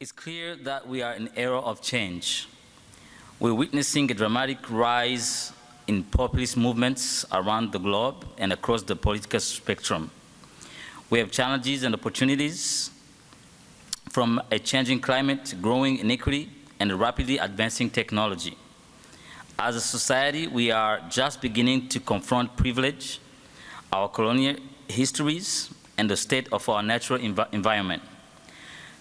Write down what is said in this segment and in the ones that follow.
It's clear that we are in an era of change. We're witnessing a dramatic rise in populist movements around the globe and across the political spectrum. We have challenges and opportunities from a changing climate, growing inequity, and rapidly advancing technology. As a society, we are just beginning to confront privilege, our colonial histories, and the state of our natural env environment.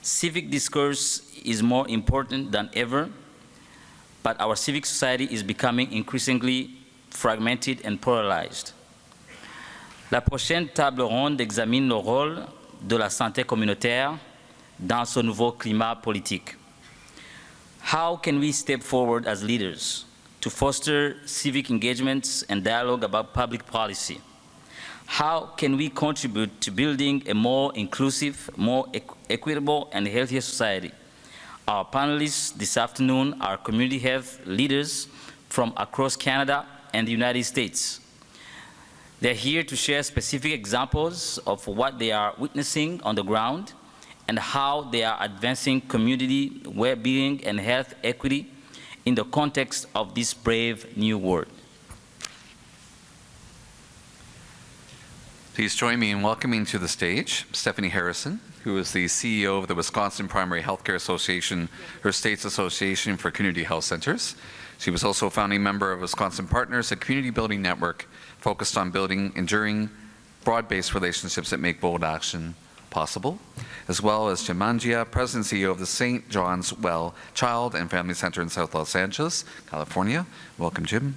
Civic discourse is more important than ever, but our civic society is becoming increasingly fragmented and polarized. La prochaine table ronde examine le rôle de la santé communautaire dans ce nouveau climat politique. How can we step forward as leaders to foster civic engagements and dialogue about public policy? How can we contribute to building a more inclusive, more equitable, and healthier society? Our panelists this afternoon are community health leaders from across Canada and the United States. They're here to share specific examples of what they are witnessing on the ground and how they are advancing community well-being and health equity in the context of this brave new world. Please join me in welcoming to the stage Stephanie Harrison, who is the CEO of the Wisconsin Primary Healthcare Association, her state's association for community health centers. She was also a founding member of Wisconsin Partners, a community building network focused on building enduring, broad-based relationships that make bold action possible, as well as Jim Mangia, President and CEO of the St. John's Well Child and Family Center in South Los Angeles, California. Welcome, Jim.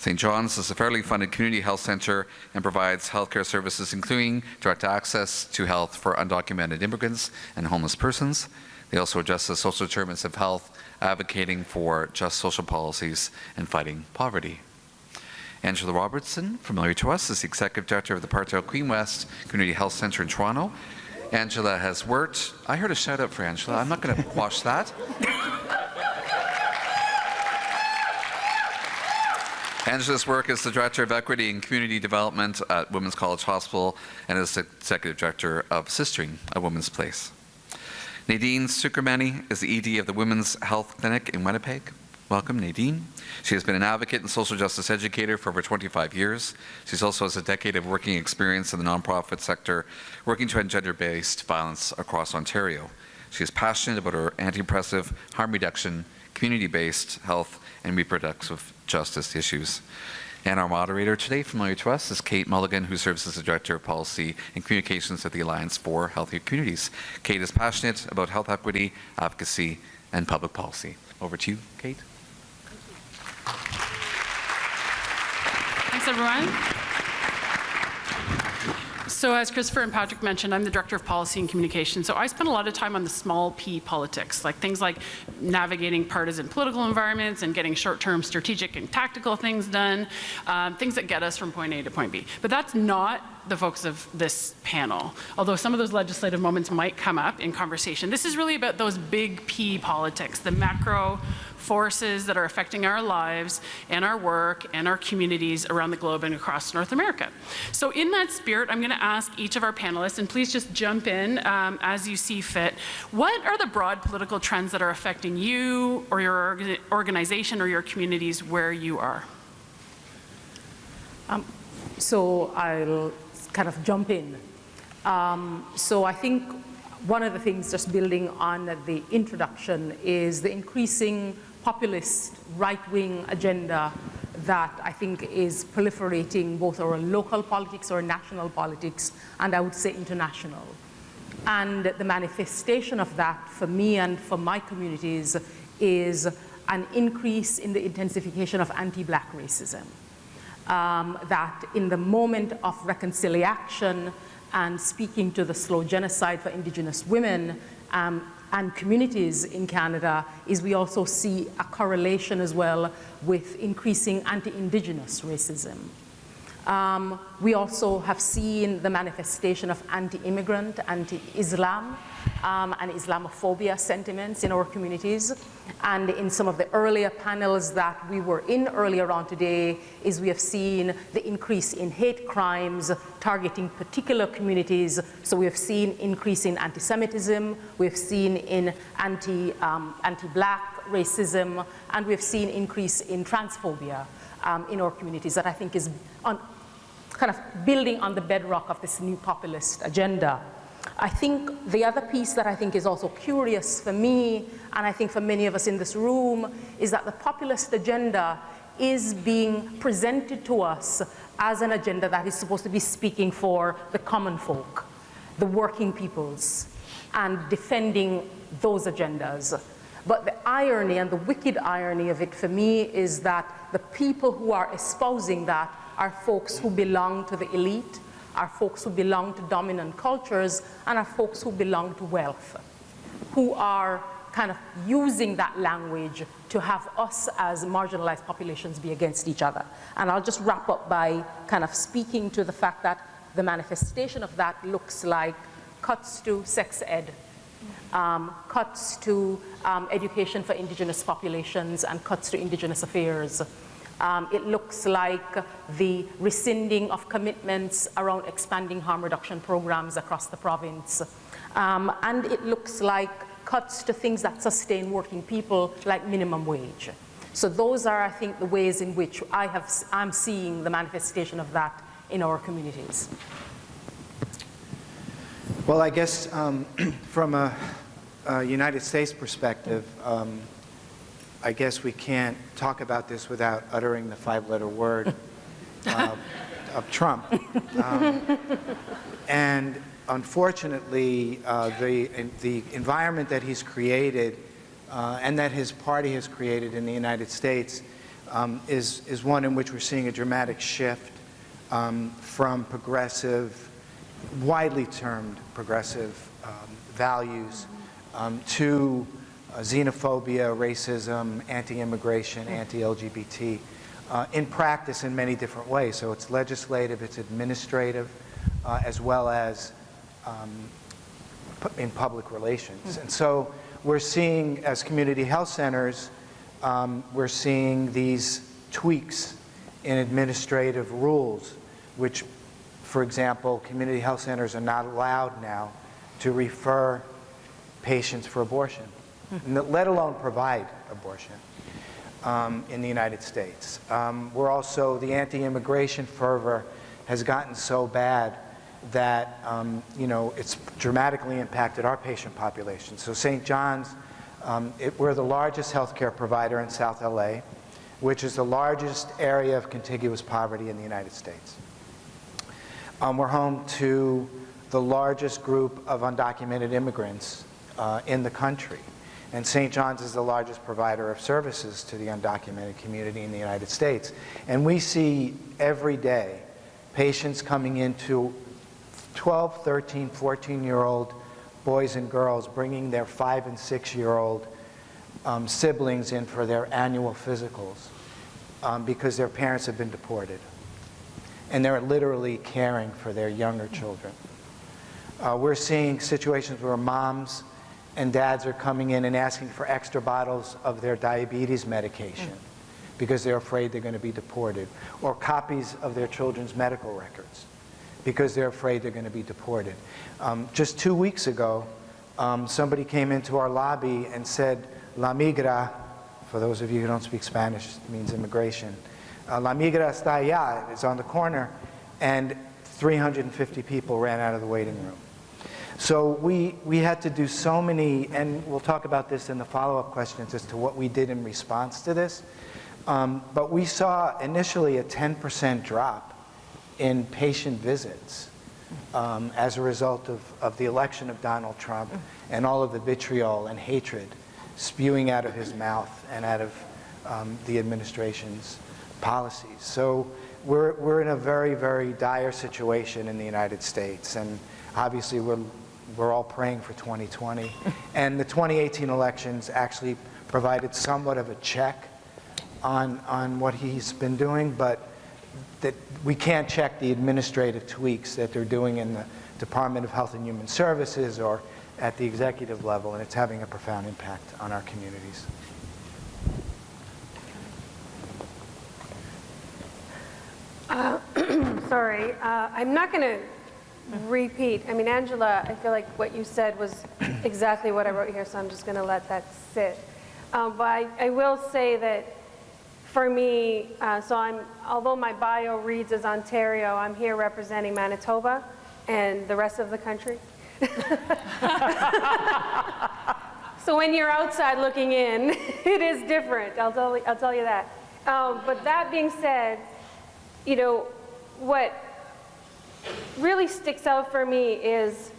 St. John's is a federally funded community health center and provides healthcare services including direct access to health for undocumented immigrants and homeless persons. They also address the social determinants of health, advocating for just social policies and fighting poverty. Angela Robertson, familiar to us, is the Executive Director of the Parkdale Queen West Community Health Center in Toronto Angela has worked. I heard a shout out for Angela. I'm not going to quash that. Angela's work as the Director of Equity and Community Development at Women's College Hospital and as the Executive Director of Sistering, a Women's Place. Nadine Sukermani is the ED of the Women's Health Clinic in Winnipeg. Welcome, Nadine. She has been an advocate and social justice educator for over 25 years. She also has a decade of working experience in the nonprofit sector, working to end gender-based violence across Ontario. She is passionate about her anti-oppressive, harm reduction, community-based health, and reproductive justice issues. And our moderator today, familiar to us, is Kate Mulligan, who serves as the Director of Policy and Communications at the Alliance for Healthier Communities. Kate is passionate about health equity, advocacy, and public policy. Over to you, Kate. Thanks, everyone. So as Christopher and Patrick mentioned, I'm the Director of Policy and Communication. So I spend a lot of time on the small p politics, like things like navigating partisan political environments and getting short-term strategic and tactical things done, um, things that get us from point A to point B. But that's not the focus of this panel, although some of those legislative moments might come up in conversation. This is really about those big P politics, the macro forces that are affecting our lives and our work and our communities around the globe and across North America. So in that spirit, I'm going to ask each of our panelists, and please just jump in um, as you see fit, what are the broad political trends that are affecting you or your organization or your communities where you are? Um, so I'll kind of jump in. Um, so I think one of the things just building on the introduction is the increasing populist right-wing agenda that I think is proliferating both our local politics or national politics and I would say international. And the manifestation of that for me and for my communities is an increase in the intensification of anti-black racism. Um, that in the moment of reconciliation and speaking to the slow genocide for indigenous women, um, and communities in Canada is we also see a correlation as well with increasing anti-Indigenous racism. Um, we also have seen the manifestation of anti-immigrant, anti-Islam, um, and Islamophobia sentiments in our communities. And in some of the earlier panels that we were in earlier on today, is we have seen the increase in hate crimes targeting particular communities. So we have seen increase in anti-Semitism, we have seen in anti, um, anti-black racism, and we have seen increase in transphobia um, in our communities that I think is on, kind of building on the bedrock of this new populist agenda. I think the other piece that I think is also curious for me, and I think for many of us in this room, is that the populist agenda is being presented to us as an agenda that is supposed to be speaking for the common folk, the working peoples, and defending those agendas. But the irony and the wicked irony of it for me is that the people who are espousing that are folks who belong to the elite, are folks who belong to dominant cultures, and are folks who belong to wealth, who are kind of using that language to have us as marginalized populations be against each other. And I'll just wrap up by kind of speaking to the fact that the manifestation of that looks like cuts to sex ed, um, cuts to um, education for indigenous populations, and cuts to indigenous affairs. Um, it looks like the rescinding of commitments around expanding harm reduction programs across the province. Um, and it looks like cuts to things that sustain working people like minimum wage. So those are, I think, the ways in which I have, I'm seeing the manifestation of that in our communities. Well, I guess um, from a, a, United States perspective, um, I guess we can't talk about this without uttering the five-letter word uh, of Trump. Um, and unfortunately, uh, the, the environment that he's created uh, and that his party has created in the United States um, is, is one in which we're seeing a dramatic shift um, from progressive, widely termed progressive um, values um, to xenophobia, racism, anti-immigration, anti-LGBT, uh, in practice in many different ways. So it's legislative, it's administrative, uh, as well as um, in public relations. And so we're seeing, as community health centers, um, we're seeing these tweaks in administrative rules, which, for example, community health centers are not allowed now to refer patients for abortion let alone provide abortion um, in the United States. Um, we're also, the anti-immigration fervor has gotten so bad that, um, you know, it's dramatically impacted our patient population. So St. John's, um, it, we're the largest healthcare provider in South LA, which is the largest area of contiguous poverty in the United States. Um, we're home to the largest group of undocumented immigrants uh, in the country. And St. John's is the largest provider of services to the undocumented community in the United States. And we see every day patients coming into 12, 13, 14-year-old boys and girls bringing their five and six-year-old um, siblings in for their annual physicals um, because their parents have been deported. And they're literally caring for their younger children. Uh, we're seeing situations where moms and dads are coming in and asking for extra bottles of their diabetes medication because they're afraid they're going to be deported, or copies of their children's medical records because they're afraid they're going to be deported. Um, just two weeks ago, um, somebody came into our lobby and said, La migra, for those of you who don't speak Spanish, means immigration. Uh, La migra está allá, it's on the corner, and 350 people ran out of the waiting room. So we, we had to do so many, and we'll talk about this in the follow-up questions as to what we did in response to this. Um, but we saw initially a 10% drop in patient visits um, as a result of, of the election of Donald Trump and all of the vitriol and hatred spewing out of his mouth and out of um, the administration's policies. So we're, we're in a very, very dire situation in the United States. And obviously we're we're all praying for 2020. and the 2018 elections actually provided somewhat of a check on, on what he's been doing, but that we can't check the administrative tweaks that they're doing in the Department of Health and Human Services or at the executive level, and it's having a profound impact on our communities. Sorry, uh, I'm not going to repeat. I mean, Angela, I feel like what you said was exactly what I wrote here, so I'm just going to let that sit. Um, But I I will say that for me, uh, so I'm, although my bio reads as Ontario, I'm here representing Manitoba and the rest of the country. So when you're outside looking in, it is different, I'll tell, I'll tell you that. Um, But that being said, you know, what really sticks out for me is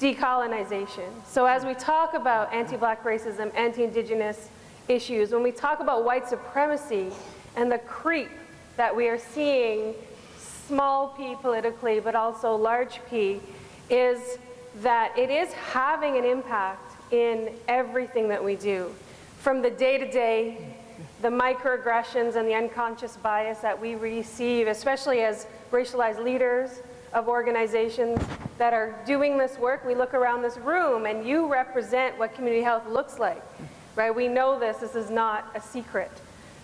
decolonization. So as we talk about anti-black racism, anti-indigenous issues, when we talk about white supremacy and the creep that we are seeing, small p politically, but also large p, is that it is having an impact in everything that we do. From the day-to-day, the microaggressions and the unconscious bias that we receive, especially as racialized leaders of organizations that are doing this work. We look around this room and you represent what community health looks like, right? We know this, this is not a secret.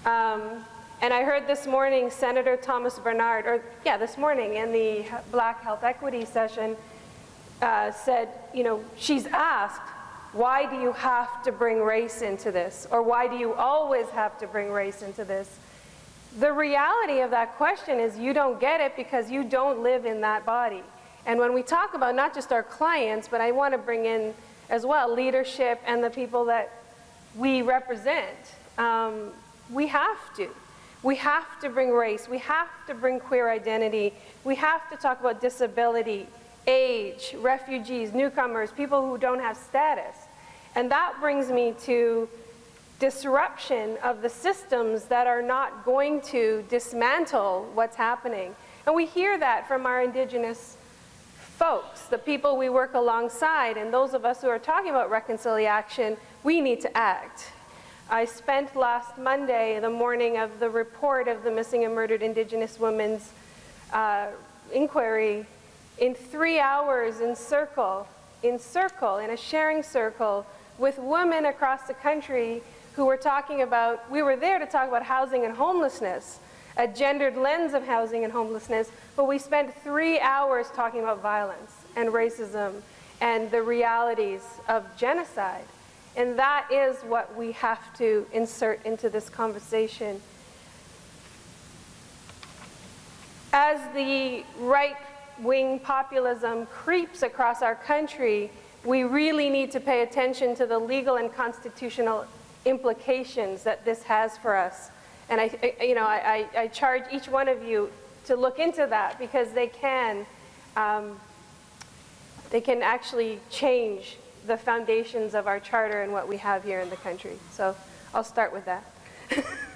Um, and I heard this morning Senator Thomas Bernard, or yeah, this morning in the Black Health Equity session, uh, said, you know, she's asked, why do you have to bring race into this? Or why do you always have to bring race into this? The reality of that question is you don't get it because you don't live in that body. And when we talk about not just our clients, but I want to bring in as well leadership and the people that we represent, um, we have to. We have to bring race. We have to bring queer identity. We have to talk about disability, age, refugees, newcomers, people who don't have status. And that brings me to disruption of the systems that are not going to dismantle what's happening. And we hear that from our indigenous folks, the people we work alongside, and those of us who are talking about reconciliation, we need to act. I spent last Monday, the morning of the report of the missing and murdered indigenous women's uh, inquiry, in three hours in circle, in circle, in a sharing circle, with women across the country who were talking about, we were there to talk about housing and homelessness, a gendered lens of housing and homelessness, but we spent three hours talking about violence and racism and the realities of genocide. And that is what we have to insert into this conversation. As the right-wing populism creeps across our country, we really need to pay attention to the legal and constitutional implications that this has for us. And I, you know, I, I charge each one of you to look into that because they can, um, they can actually change the foundations of our charter and what we have here in the country. So I'll start with that.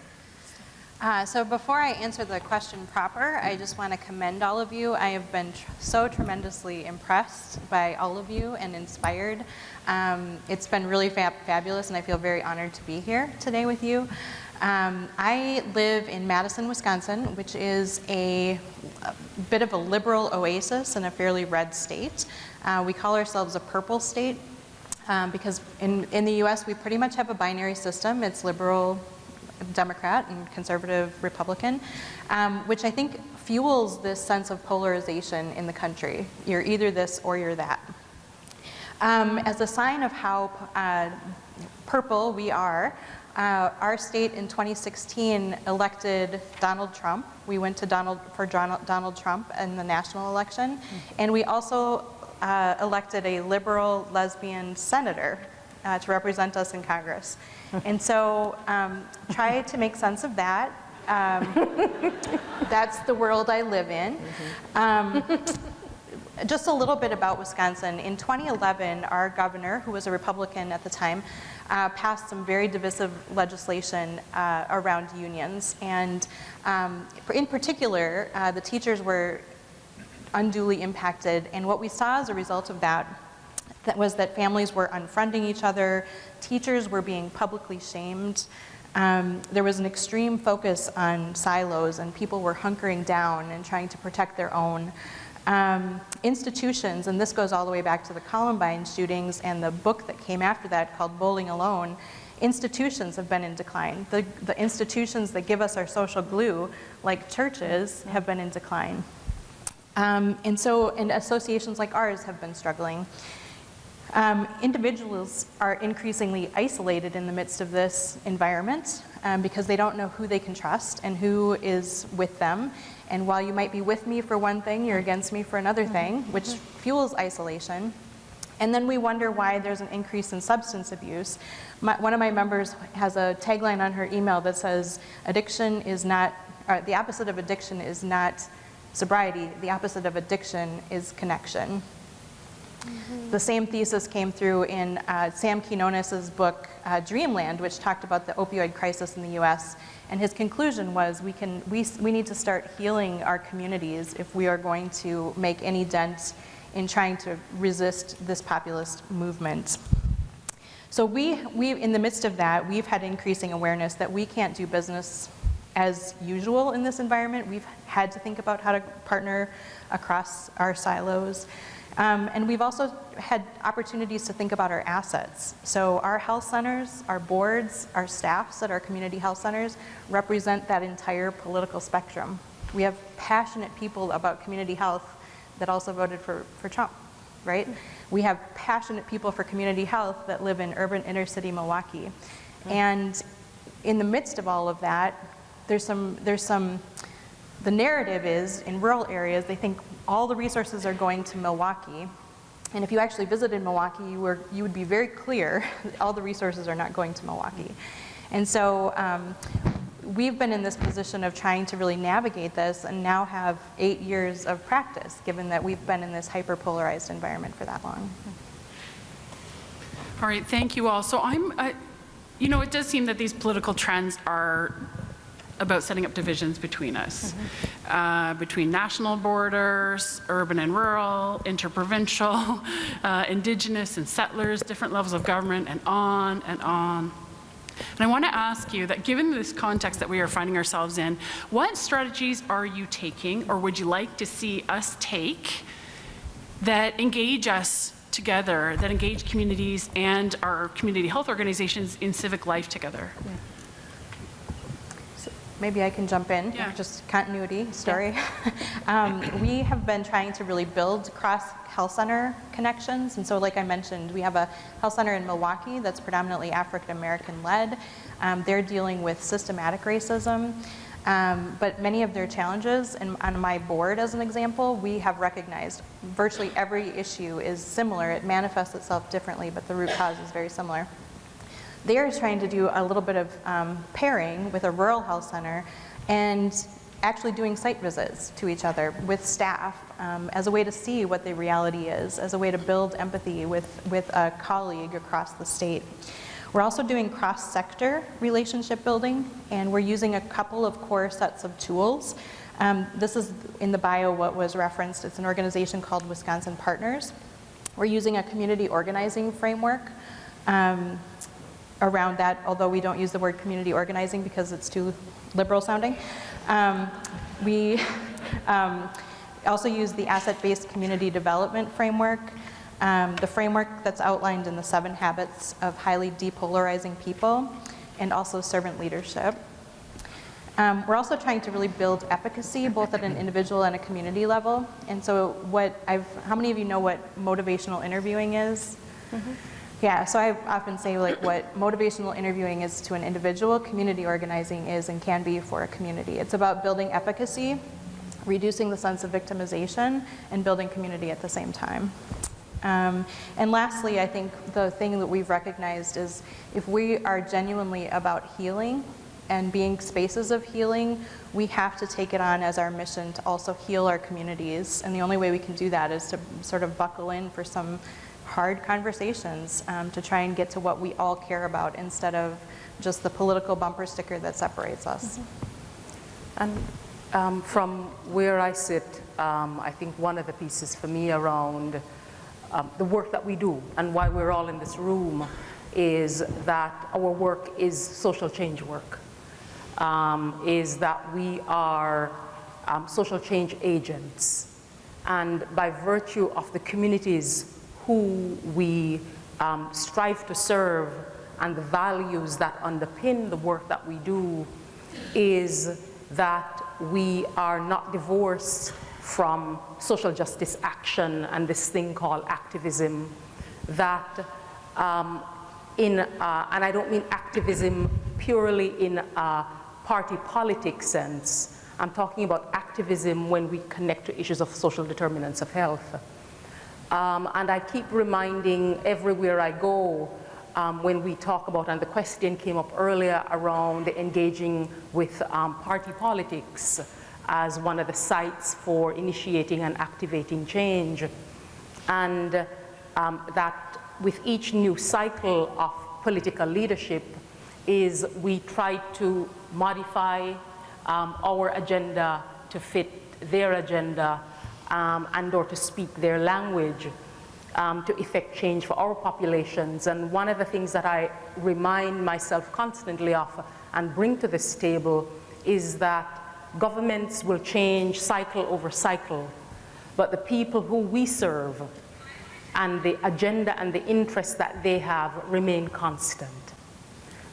Uh, so before I answer the question proper, I just want to commend all of you. I have been tr so tremendously impressed by all of you and inspired. Um, it's been really fab fabulous and I feel very honored to be here today with you. Um, I live in Madison, Wisconsin, which is a, a, bit of a liberal oasis in a fairly red state. Uh, we call ourselves a purple state um, because in, in the US we pretty much have a binary system. It's liberal Democrat and conservative Republican, um, which I think fuels this sense of polarization in the country. You're either this or you're that. Um, as a sign of how uh, purple we are, uh, our state in 2016 elected Donald Trump. We went to Donald for Donald Trump in the national election, and we also uh, elected a liberal lesbian senator uh, to represent us in Congress. and so um, try to make sense of that. Um, that's the world I live in. Um, just a little bit about Wisconsin. In 2011, our governor, who was a Republican at the time, uh, passed some very divisive legislation uh, around unions. And um, in particular, uh, the teachers were unduly impacted. And what we saw as a result of that that was that families were unfriending each other, teachers were being publicly shamed, um, there was an extreme focus on silos and people were hunkering down and trying to protect their own. Um, institutions, and this goes all the way back to the Columbine shootings and the book that came after that called Bowling Alone, institutions have been in decline. The, the institutions that give us our social glue, like churches, have been in decline. Um, and so, and associations like ours have been struggling. Um, individuals are increasingly isolated in the midst of this environment um, because they don't know who they can trust and who is with them. And while you might be with me for one thing, you're against me for another thing, which fuels isolation. And then we wonder why there's an increase in substance abuse. My, one of my members has a tagline on her email that says, addiction is not, or the opposite of addiction is not sobriety, the opposite of addiction is connection. The same thesis came through in uh, Sam Quinones's book, uh, Dreamland, which talked about the opioid crisis in the US. And his conclusion was we, can, we, we need to start healing our communities if we are going to make any dent in trying to resist this populist movement. So we, we, in the midst of that, we've had increasing awareness that we can't do business as usual in this environment. We've had to think about how to partner across our silos. Um, and we've also had opportunities to think about our assets. So our health centers, our boards, our staffs at our community health centers represent that entire political spectrum. We have passionate people about community health that also voted for, for Trump, right? We have passionate people for community health that live in urban inner city Milwaukee. And in the midst of all of that, there's some, there's some, the narrative is in rural areas, they think all the resources are going to Milwaukee. And if you actually visited Milwaukee, you, were, you would be very clear all the resources are not going to Milwaukee. And so um, we've been in this position of trying to really navigate this and now have eight years of practice, given that we've been in this hyper-polarized environment for that long. All right, thank you all. So I'm, uh, you know, it does seem that these political trends are about setting up divisions between us, uh, between national borders, urban and rural, interprovincial, uh, indigenous and settlers, different levels of government, and on and on. And I want to ask you that given this context that we are finding ourselves in, what strategies are you taking or would you like to see us take that engage us together, that engage communities and our community health organizations in civic life together? Maybe I can jump in, Yeah. just continuity story. um, we have been trying to really build cross health center connections. And so like I mentioned, we have a health center in Milwaukee that's predominantly African American led. Um, they're dealing with systematic racism. Um, but many of their challenges, and on my board as an example, we have recognized virtually every issue is similar. It manifests itself differently, but the root cause is very similar. They're trying to do a little bit of um, pairing with a rural health center and actually doing site visits to each other with staff um, as a way to see what the reality is, as a way to build empathy with, with a colleague across the state. We're also doing cross-sector relationship building, and we're using a couple of core sets of tools. Um, this is in the bio what was referenced. It's an organization called Wisconsin Partners. We're using a community organizing framework um, around that, although we don't use the word community organizing because it's too liberal sounding. Um, we um, also use the asset-based community development framework, um, the framework that's outlined in the seven habits of highly depolarizing people, and also servant leadership. Um, we're also trying to really build efficacy both at an individual and a community level. And so what I've, how many of you know what motivational interviewing is? Yeah, so I often say like what motivational interviewing is to an individual, community organizing is and can be for a community. It's about building efficacy, reducing the sense of victimization, and building community at the same time. Um, and lastly, I think the thing that we've recognized is if we are genuinely about healing and being spaces of healing, we have to take it on as our mission to also heal our communities. And the only way we can do that is to sort of buckle in for some hard conversations um, to try and get to what we all care about instead of just the political bumper sticker that separates us. And um, from where I sit, um, I think one of the pieces for me around um, the work that we do and why we're all in this room is that our work is social change work, um, is that we are um, social change agents. And by virtue of the communities who we um, strive to serve and the values that underpin the work that we do is that we are not divorced from social justice action and this thing called activism that um, in, uh, and I don't mean activism purely in a party politics sense, I'm talking about activism when we connect to issues of social determinants of health. Um, and I keep reminding everywhere I go um, when we talk about, and the question came up earlier around engaging with um, party politics as one of the sites for initiating and activating change. And um, that with each new cycle of political leadership is we try to modify um, our agenda to fit their agenda um, and or to speak their language um, to effect change for our populations. And one of the things that I remind myself constantly of and bring to this table is that governments will change cycle over cycle, but the people who we serve and the agenda and the interests that they have remain constant.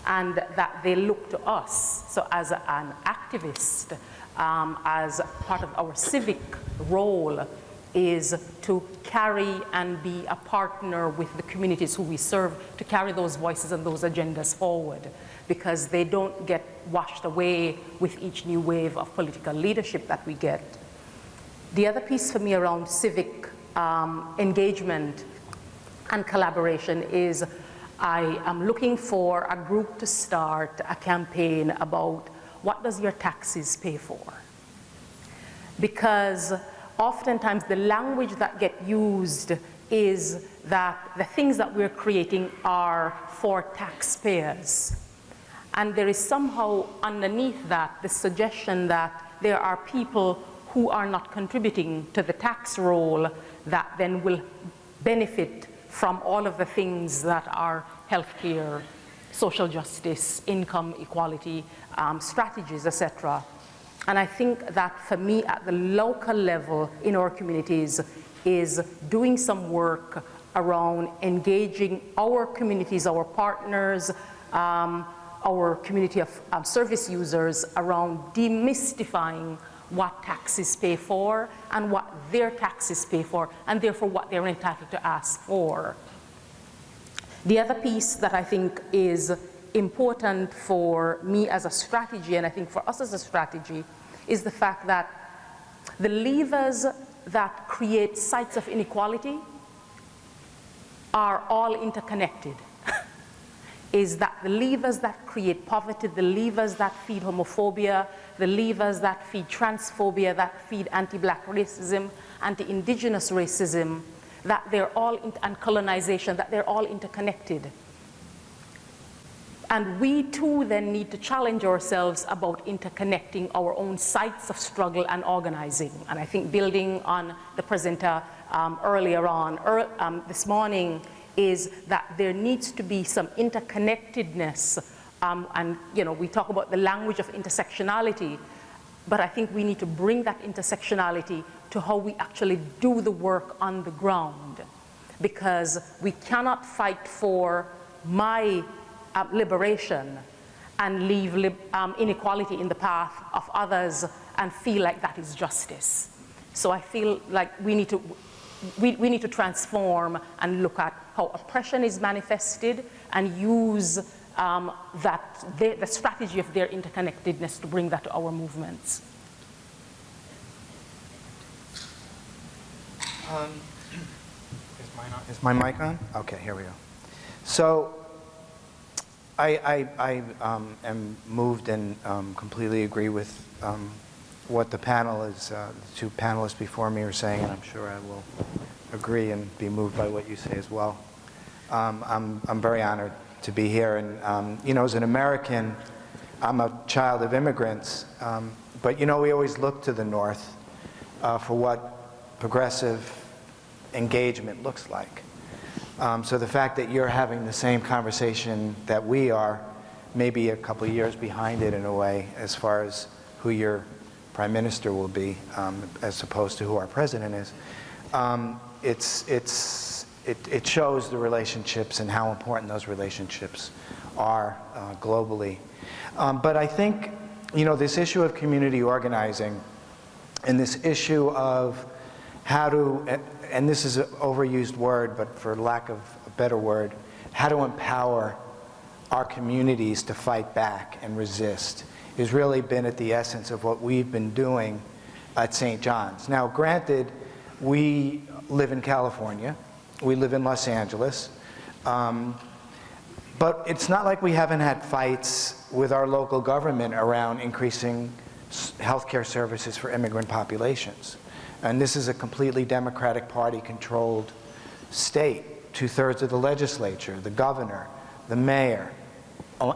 And that they look to us, so as an activist, um, as part of our civic role, is to carry and be a partner with the communities who we serve to carry those voices and those agendas forward because they don't get washed away with each new wave of political leadership that we get. The other piece for me around civic um, engagement and collaboration is I am looking for a group to start a campaign about what does your taxes pay for? Because oftentimes the language that get used is that the things that we're creating are for taxpayers. And there is somehow underneath that the suggestion that there are people who are not contributing to the tax roll that then will benefit from all of the things that are healthcare, social justice, income equality, um, strategies, etc. And I think that for me at the local level in our communities is doing some work around engaging our communities, our partners, um, our community of um, service users around demystifying what taxes pay for and what their taxes pay for and therefore what they're entitled to ask for. The other piece that I think is important for me as a strategy and I think for us as a strategy is the fact that the levers that create sites of inequality are all interconnected. is that the levers that create poverty, the levers that feed homophobia, the levers that feed transphobia, that feed anti-black racism, anti-indigenous racism, that they're all, and colonization, that they're all interconnected. And we too then need to challenge ourselves about interconnecting our own sites of struggle and organizing. And I think building on the presenter um, earlier on, er, um, this morning, is that there needs to be some interconnectedness. Um, and you know, we talk about the language of intersectionality, but I think we need to bring that intersectionality to how we actually do the work on the ground. Because we cannot fight for my uh, liberation and leave um, inequality in the path of others and feel like that is justice. So I feel like we need to, we, we need to transform and look at how oppression is manifested and use um, that, the strategy of their interconnectedness to bring that to our movements. Um, is, mine on, is my mic on? Okay, here we go. So I, I, I um, am moved and um, completely agree with um, what the panel is, uh, the two panelists before me are saying, and I'm sure I will agree and be moved by what you say as well. Um, I'm, I'm very honored to be here, and um, you know, as an American, I'm a child of immigrants, um, but you know, we always look to the North uh, for what progressive engagement looks like. Um, So the fact that you're having the same conversation that we are, maybe a couple years behind it in a way, as far as who your prime minister will be, um, as opposed to who our president is, um, it's, it's, it, it shows the relationships and how important those relationships are uh, globally. Um, But I think, you know, this issue of community organizing and this issue of how to, and this is an overused word, but for lack of a better word, how to empower our communities to fight back and resist has really been at the essence of what we've been doing at St. John's. Now, granted, we live in California, we live in Los Angeles, um, but it's not like we haven't had fights with our local government around increasing healthcare services for immigrant populations. And this is a completely Democratic Party-controlled state. Two-thirds of the legislature, the governor, the mayor,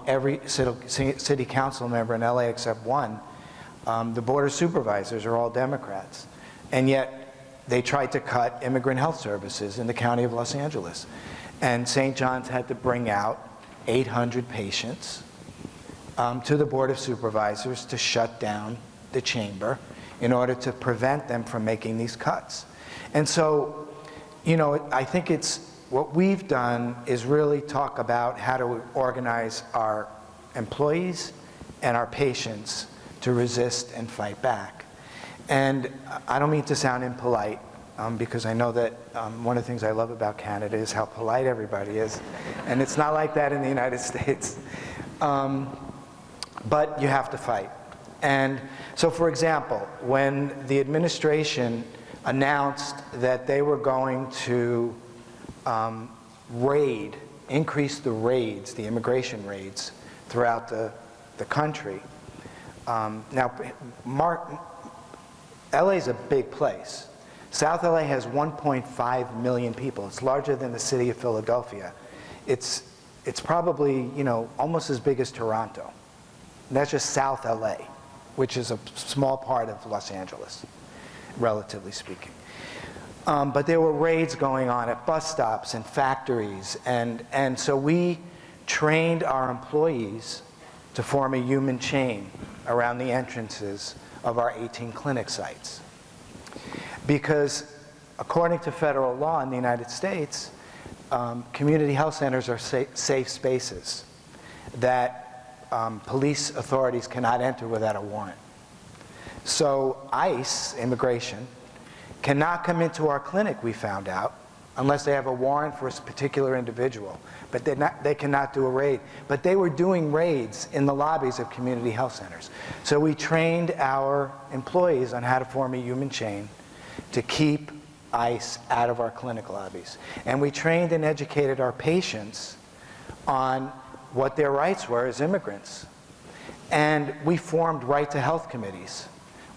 every city, city council member in LA except one, um, the board of supervisors are all Democrats. And yet, they tried to cut immigrant health services in the county of Los Angeles. And St. John's had to bring out 800 patients um, to the Board of Supervisors to shut down the chamber in order to prevent them from making these cuts. And so, you know, I think it's, what we've done is really talk about how to organize our employees and our patients to resist and fight back. And I don't mean to sound impolite, um, because I know that um, one of the things I love about Canada is how polite everybody is. And it's not like that in the United States. Um, but you have to fight. And so, for example, when the administration announced that they were going to um, raid, increase the raids, the immigration raids throughout the, the country. Um, now, Mark, LA is a big place. South LA has 1.5 million people. It's larger than the city of Philadelphia. It's, it's probably, you know, almost as big as Toronto. And that's just South LA, which is a small part of Los Angeles, relatively speaking. Um, but there were raids going on at bus stops and factories, and, and so we trained our employees to form a human chain around the entrances of our 18 clinic sites. Because according to federal law in the United States, um, community health centers are sa safe spaces that um, police authorities cannot enter without a warrant. So ICE, immigration, cannot come into our clinic, we found out, unless they have a warrant for a particular individual. But not, they cannot do a raid. But they were doing raids in the lobbies of community health centers. So we trained our employees on how to form a human chain to keep ICE out of our clinic lobbies. And we trained and educated our patients on what their rights were as immigrants. And we formed right to health committees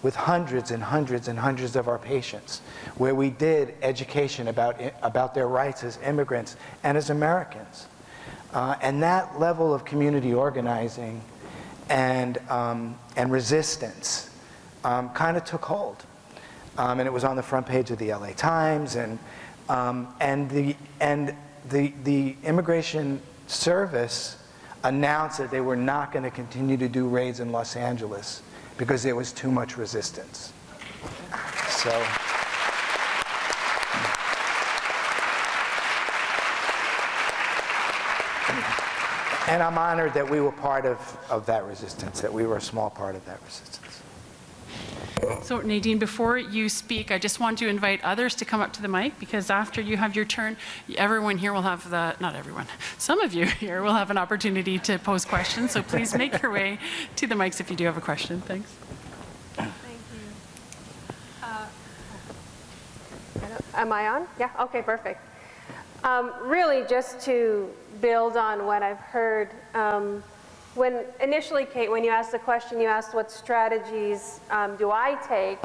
with hundreds and hundreds and hundreds of our patients, where we did education about, about their rights as immigrants and as Americans. Uh, and that level of community organizing and, um, and resistance um, kind of took hold. Um, and it was on the front page of the LA Times, and, um, and, the, and the, the Immigration Service announced that they were not going to continue to do raids in Los Angeles because there was too much resistance. So. And I'm honored that we were part of, of that resistance, that we were a small part of that resistance. So Nadine, before you speak, I just want to invite others to come up to the mic because after you have your turn, everyone here will have the, not everyone, some of you here will have an opportunity to pose questions. So please make your way to the mics if you do have a question. Thanks. Thank you. Uh, Am I on? Yeah, okay, perfect. Um, Really, just to build on what I've heard, um, when initially, Kate, when you asked the question, you asked what strategies um, do I take?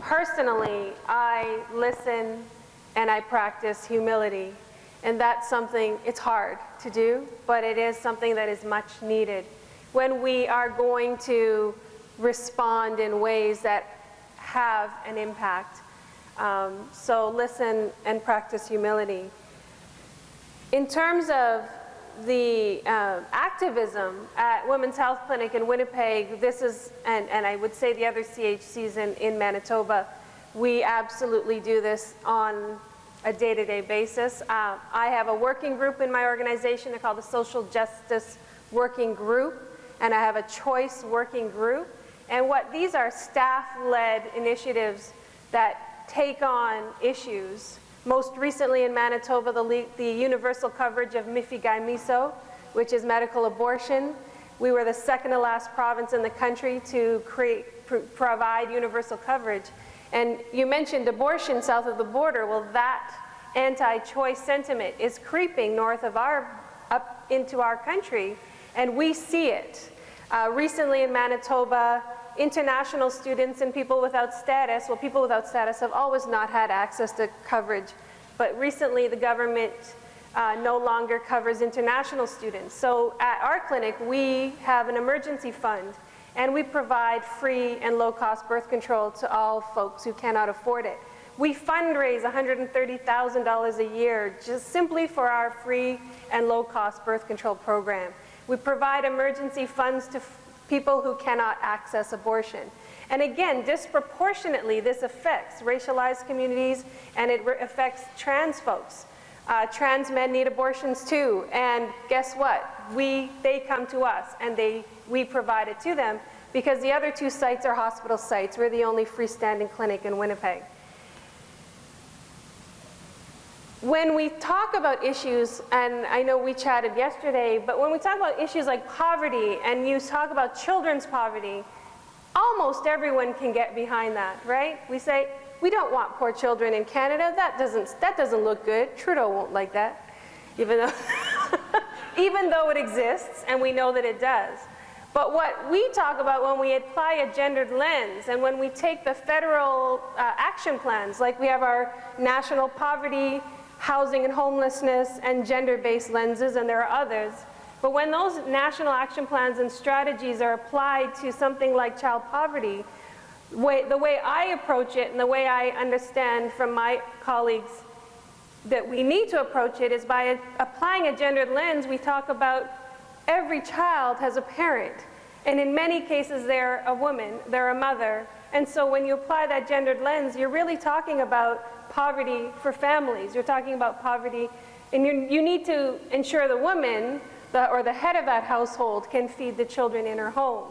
Personally, I listen and I practice humility. And that's something, it's hard to do, but it is something that is much needed. When we are going to respond in ways that have an impact. Um, so listen and practice humility. In terms of the uh, activism at Women's Health Clinic in Winnipeg, this is, and, and I would say the other CHCs in, in Manitoba, we absolutely do this on a day-to-day basis. Uh, I have a working group in my organization, they're called the Social Justice Working Group, and I have a Choice Working Group. And what these are staff-led initiatives that take on issues most recently in Manitoba, the, the universal coverage of Mifegymiso, which is medical abortion. We were the second to last province in the country to create, pr provide universal coverage. And you mentioned abortion south of the border. Well, that anti-choice sentiment is creeping north of our, up into our country, and we see it. Uh, recently in Manitoba, international students and people without status, well, people without status have always not had access to coverage, but recently the government uh, no longer covers international students. So at our clinic, we have an emergency fund, and we provide free and low-cost birth control to all folks who cannot afford it. We fundraise $130,000 a year just simply for our free and low-cost birth control program. We provide emergency funds to people who cannot access abortion. And again, disproportionately, this affects racialized communities and it affects trans folks. Uh, trans men need abortions too, and guess what? We, they come to us and they, we provide it to them because the other two sites are hospital sites. We're the only freestanding clinic in Winnipeg. When we talk about issues, and I know we chatted yesterday, but when we talk about issues like poverty and you talk about children's poverty, almost everyone can get behind that, right? We say, we don't want poor children in Canada. That doesn't, that doesn't look good. Trudeau won't like that, even though, even though it exists, and we know that it does. But what we talk about when we apply a gendered lens and when we take the federal uh, action plans, like we have our national poverty housing and homelessness, and gender-based lenses, and there are others. But when those national action plans and strategies are applied to something like child poverty, way, the way I approach it and the way I understand from my colleagues that we need to approach it is by applying a gendered lens, we talk about every child has a parent. And in many cases, they're a woman, they're a mother. And so when you apply that gendered lens, you're really talking about poverty for families. You're talking about poverty, and you need to ensure the woman the, or the head of that household can feed the children in her home.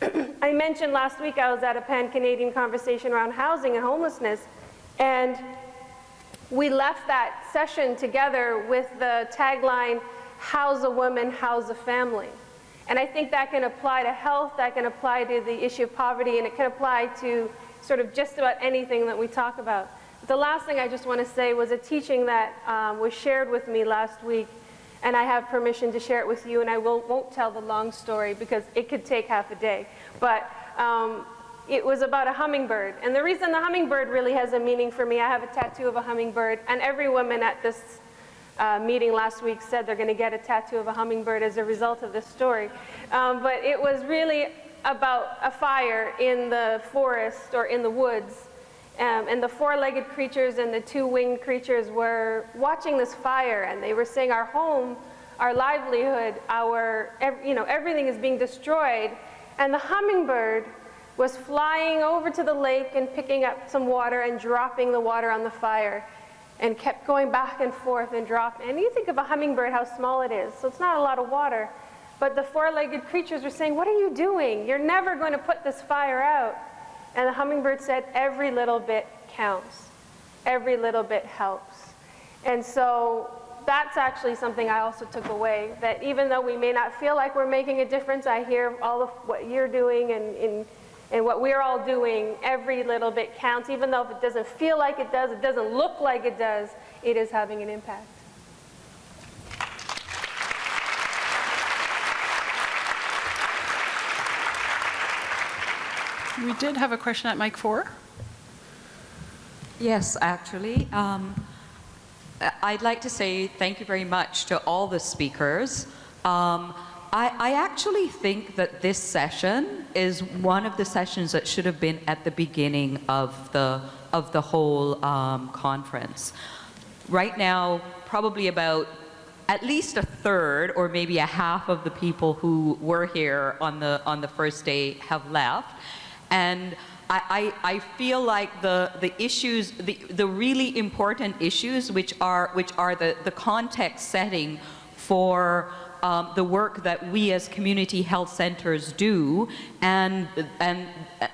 I mentioned last week I was at a pan-Canadian conversation around housing and homelessness, and we left that session together with the tagline, house a woman, house a family. And I think that can apply to health, that can apply to the issue of poverty, and it can apply to sort of just about anything that we talk about. The last thing I just want to say was a teaching that um, was shared with me last week, and I have permission to share it with you, and I will, won't tell the long story because it could take half a day. But um, it was about a hummingbird. And the reason the hummingbird really has a meaning for me, I have a tattoo of a hummingbird, and every woman at this uh, meeting last week said they're going to get a tattoo of a hummingbird as a result of this story. Um, but it was really about a fire in the forest or in the woods um, and the four-legged creatures and the two-winged creatures were watching this fire and they were saying our home, our livelihood, our, you know, everything is being destroyed. And the hummingbird was flying over to the lake and picking up some water and dropping the water on the fire and kept going back and forth and dropping. And you think of a hummingbird, how small it is. So it's not a lot of water. But the four-legged creatures were saying, what are you doing? You're never going to put this fire out. And the hummingbird said, every little bit counts. Every little bit helps. And so that's actually something I also took away, that even though we may not feel like we're making a difference, I hear all of what you're doing and, and, and what we're all doing, every little bit counts. Even though if it doesn't feel like it does, it doesn't look like it does, it is having an impact. We did have a question at mic four. Yes, actually. Um, I'd like to say thank you very much to all the speakers. Um, I, I, actually think that this session is one of the sessions that should have been at the beginning of the, of the whole um, conference. Right now, probably about at least a third or maybe a half of the people who were here on the, on the first day have left. And I, I, I feel like the, the issues, the, the really important issues, which are, which are the, the context setting for um, the work that we as community health centers do and, and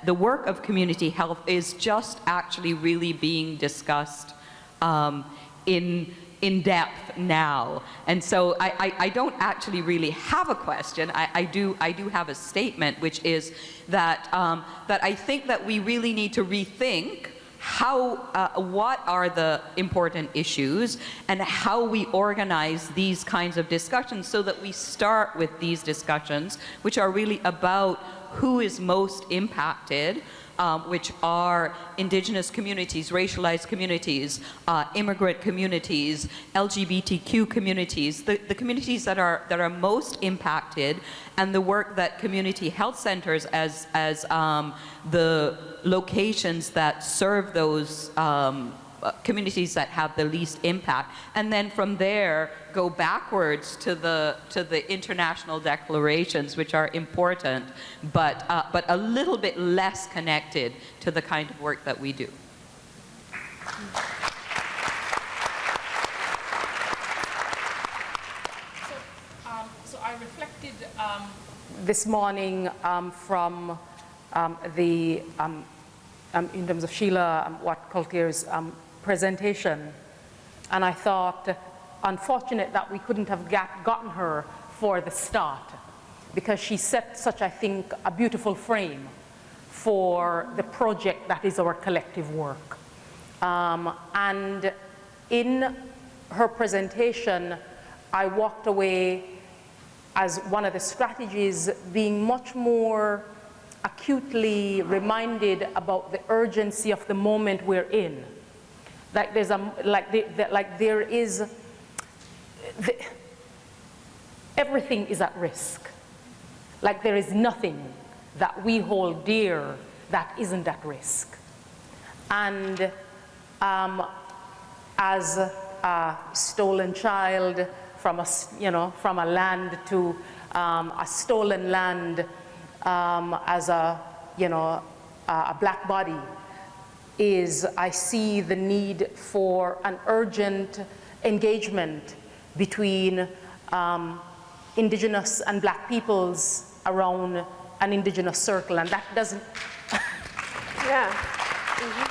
the work of community health is just actually really being discussed um, in in depth now. And so I, I, I, don't actually really have a question. I, I, do, I do have a statement, which is that, um, that I think that we really need to rethink how, uh, what are the important issues and how we organize these kinds of discussions so that we start with these discussions, which are really about who is most impacted, um, which are indigenous communities, racialized communities, uh, immigrant communities, LGBTQ communities, the, the communities that are, that are most impacted, and the work that community health centers as, as um, the locations that serve those um, communities that have the least impact. And then from there, go backwards to the, to the international declarations, which are important, but, uh, but a little bit less connected to the kind of work that we do. Um, so I reflected um, this morning um, from um, the, um, um, in terms of Sheila, Watt-Cloutier's presentation. And I thought, unfortunate that we couldn't have got, gotten her for the start because she set such, I think, a beautiful frame for the project that is our collective work. Um, and in her presentation, I walked away as one of the strategies being much more acutely reminded about the urgency of the moment we're in like there's a, like, the, the, like there is, the, everything is at risk. Like there is nothing that we hold dear that isn't at risk. And um, as a stolen child from a, you know, from a land to um, a stolen land um, as a, you know, a black body is I see the need for an urgent engagement between um, indigenous and black peoples around an indigenous circle and that doesn't yeah mm -hmm.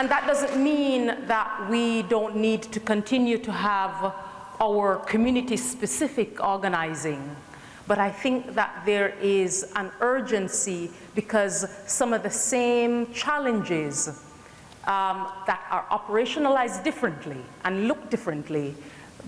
and that doesn't mean that we don't need to continue to have our community specific organizing but I think that there is an urgency because some of the same challenges um, that are operationalized differently and look differently,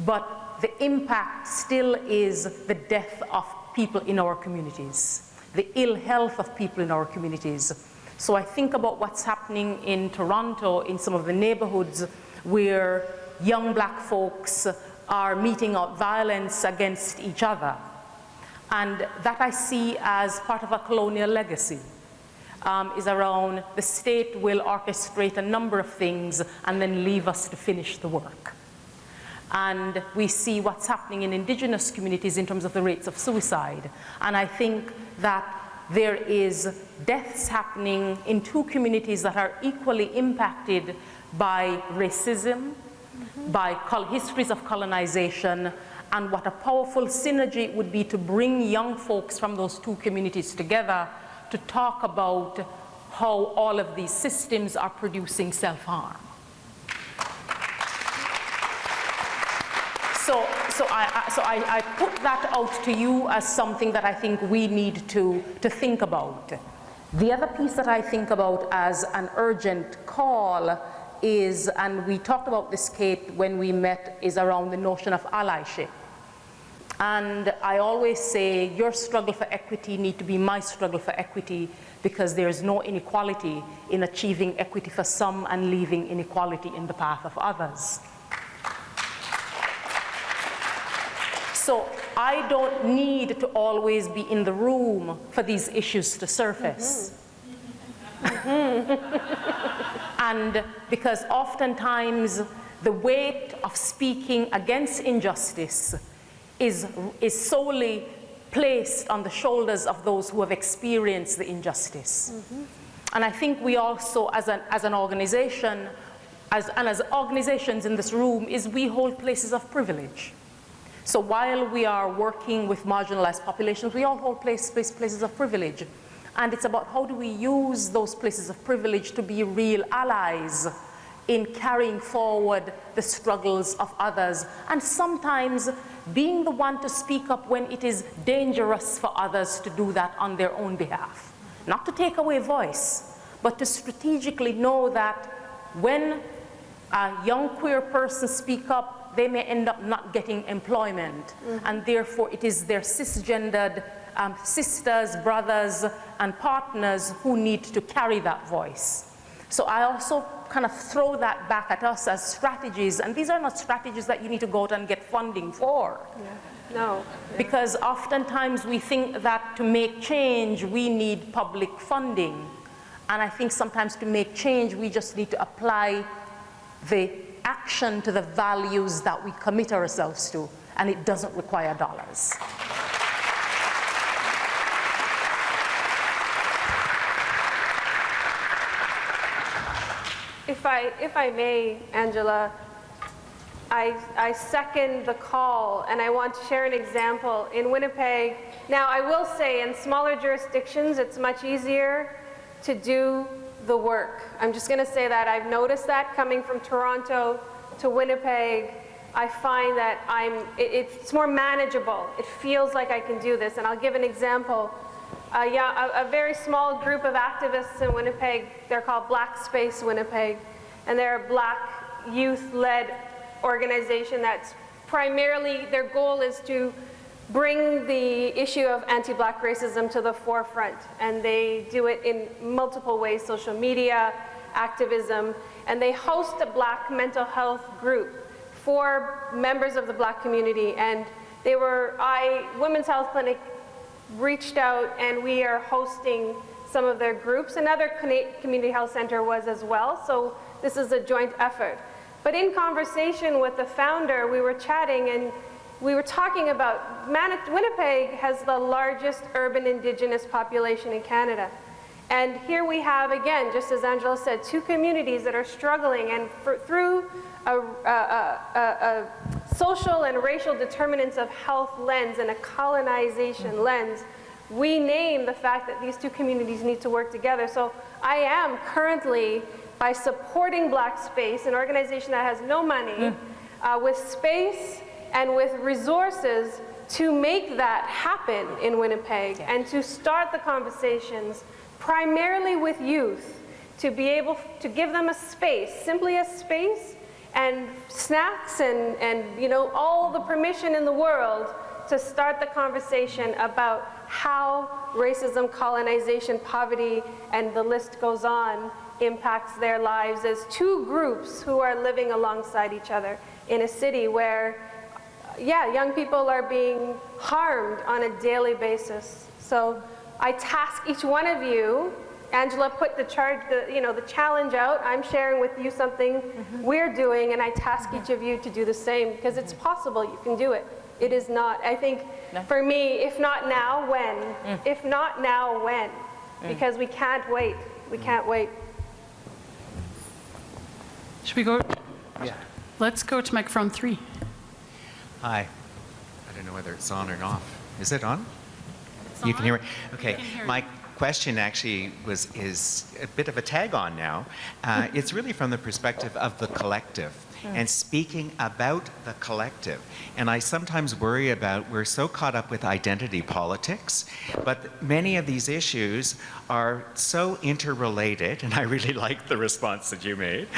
but the impact still is the death of people in our communities, the ill health of people in our communities. So I think about what's happening in Toronto, in some of the neighborhoods where young black folks are meting out violence against each other and that I see as part of a colonial legacy. Um, is around the state will orchestrate a number of things and then leave us to finish the work. And we see what's happening in indigenous communities in terms of the rates of suicide. And I think that there is deaths happening in two communities that are equally impacted by racism, mm -hmm. by histories of colonization, and what a powerful synergy it would be to bring young folks from those two communities together to talk about how all of these systems are producing self-harm. So, so, I, so I, I, put that out to you as something that I think we need to, to think about. The other piece that I think about as an urgent call is, and we talked about this, Kate, when we met, is around the notion of allyship. And I always say your struggle for equity need to be my struggle for equity because there's no inequality in achieving equity for some and leaving inequality in the path of others. So I don't need to always be in the room for these issues to surface. Mm -hmm. and because oftentimes the weight of speaking against injustice is, is solely placed on the shoulders of those who have experienced the injustice. Mm-hmm. And I think we also, as an, as an organization, as, and as organizations in this room, is we hold places of privilege. So while we are working with marginalized populations, we all hold place, place, places of privilege. And it's about how do we use those places of privilege to be real allies in carrying forward the struggles of others. And sometimes being the one to speak up when it is dangerous for others to do that on their own behalf. Not to take away voice, but to strategically know that when a young queer person speak up, they may end up not getting employment. Mm -hmm. And therefore, it is their cisgendered um, sisters, brothers, and partners who need to carry that voice. So I also kind of throw that back at us as strategies, and these are not strategies that you need to go out and get funding for. Yeah. No. Because oftentimes we think that to make change, we need public funding. And I think sometimes to make change, we just need to apply the action to the values that we commit ourselves to, and it doesn't require dollars. If I, if I may, Angela, I, I second the call and I want to share an example. In Winnipeg, now I will say in smaller jurisdictions it's much easier to do the work. I'm just going to say that. I've noticed that coming from Toronto to Winnipeg. I find that I'm, it, it's more manageable. It feels like I can do this. And I'll give an example. Uh, yeah, a, a, very small group of activists in Winnipeg, they're called Black Space Winnipeg. And they're a black youth-led organization that's primarily, their goal is to bring the issue of anti-black racism to the forefront. And they do it in multiple ways, social media, activism, and they host a black mental health group for members of the black community. And they were, I, Women's Health Clinic reached out and we are hosting some of their groups. Another community health center was as well, so this is a joint effort. But in conversation with the founder, we were chatting and we were talking about, Winnipeg has the largest urban indigenous population in Canada. And here we have, again, just as Angela said, two communities that are struggling and for, through a, a, a, a, social and racial determinants of health lens and a colonization lens, we name the fact that these two communities need to work together. So I am currently, by supporting Black Space, an organization that has no money, mm. uh, with space and with resources to make that happen in Winnipeg yeah. and to start the conversations primarily with youth to be able to give them a space, simply a space and snacks and, and you know, all the permission in the world to start the conversation about how racism, colonization, poverty, and the list goes on impacts their lives as two groups who are living alongside each other in a city where yeah, young people are being harmed on a daily basis. So I task each one of you, Angela put the charge, the, you know, the challenge out. I'm sharing with you something mm -hmm. we're doing, and I task mm -hmm. each of you to do the same because it's possible. You can do it. It is not. I think no. for me, if not now, when? Mm. If not now, when? Mm. Because we can't wait. We mm. can't wait. Should we go? Yeah. Let's go to microphone three. Hi. I don't know whether it's on or off. Is it on? It's you on? can hear me? Okay. Hear My question actually was is a bit of a tag on now. Uh, it's really from the perspective of the collective and speaking about the collective. And I sometimes worry about we're so caught up with identity politics, but many of these issues are so interrelated, and I really like the response that you made.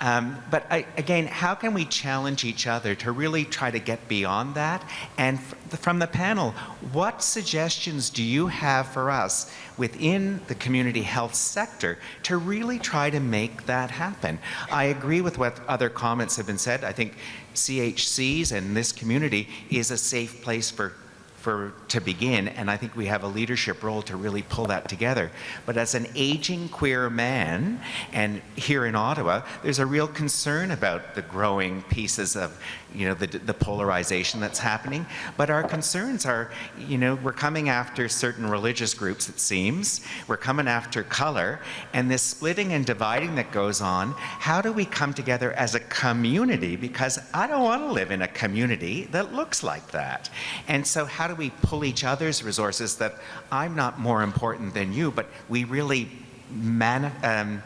Um, but I, again, how can we challenge each other to really try to get beyond that? And from the panel, what suggestions do you have for us within the community health sector to really try to make that happen? I agree with what other comments have been said. I think CHCs and this community is a safe place for for to begin, and I think we have a leadership role to really pull that together. But as an aging queer man, and here in Ottawa, there's a real concern about the growing pieces of, you know, the, the polarization that's happening. But our concerns are, you know, we're coming after certain religious groups, it seems. We're coming after color, and this splitting and dividing that goes on. How do we come together as a community? Because I don't want to live in a community that looks like that. And so, how do we pull each other's resources that I'm not more important than you, but we really man, um,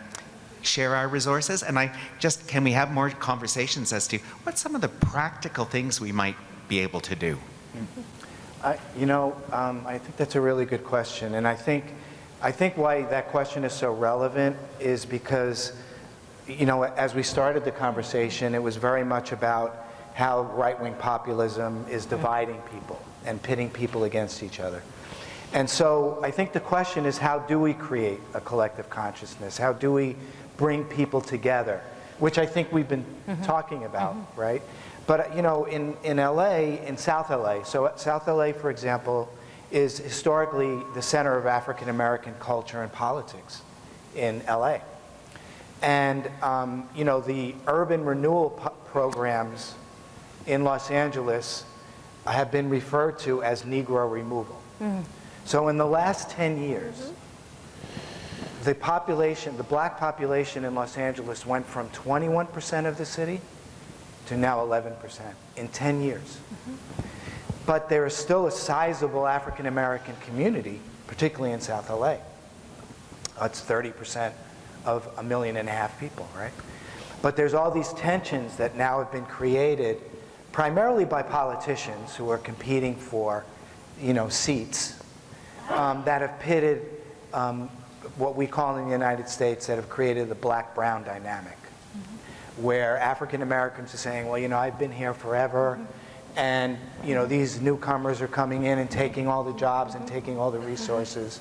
share our resources? And I just, can we have more conversations as to what some of the practical things we might be able to do? I, you know, um, I think that's a really good question, and I think, I think why that question is so relevant is because, you know, as we started the conversation, it was very much about how right-wing populism is dividing people and pitting people against each other. And so I think the question is how do we create a collective consciousness? How do we bring people together? Which I think we've been talking about, right? But you know, in, in LA, in South LA, so South LA, for example, is historically the center of African American culture and politics in LA. And um, you know, the urban renewal programs in Los Angeles have been referred to as Negro removal. Mm. So in the last 10 years, mm-hmm. the population, the black population in Los Angeles went from 21% of the city to now 11% in 10 years. Mm-hmm. But there is still a sizable African American community, particularly in South LA. That's 30% of a million and a half people, right? But there's all these tensions that now have been created primarily by politicians who are competing for, you know, seats um, that have pitted um, what we call in the United States that have created the black-brown dynamic, where African Americans are saying, well, you know, I've been here forever, and you know, these newcomers are coming in and taking all the jobs and taking all the resources.